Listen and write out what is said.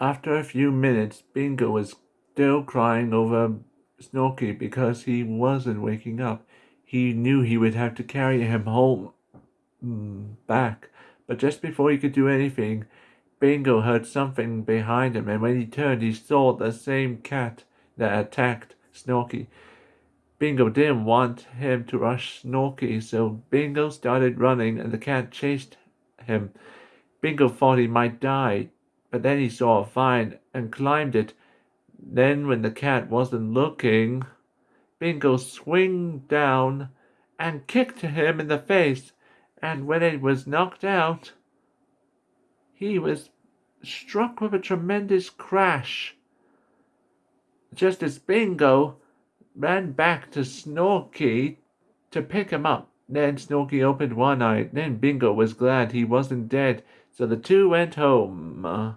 After a few minutes, Bingo was still crying over Snorky because he wasn't waking up. He knew he would have to carry him home mm, back, but just before he could do anything, Bingo heard something behind him, and when he turned, he saw the same cat that attacked Snorky. Bingo didn't want him to rush Snorky, so Bingo started running, and the cat chased him. Bingo thought he might die, but then he saw a vine and climbed it. Then, when the cat wasn't looking, Bingo swung down and kicked him in the face, and when it was knocked out, he was struck with a tremendous crash. Just as Bingo ran back to Snorky to pick him up. Then Snorky opened one eye. Then Bingo was glad he wasn't dead, so the two went home.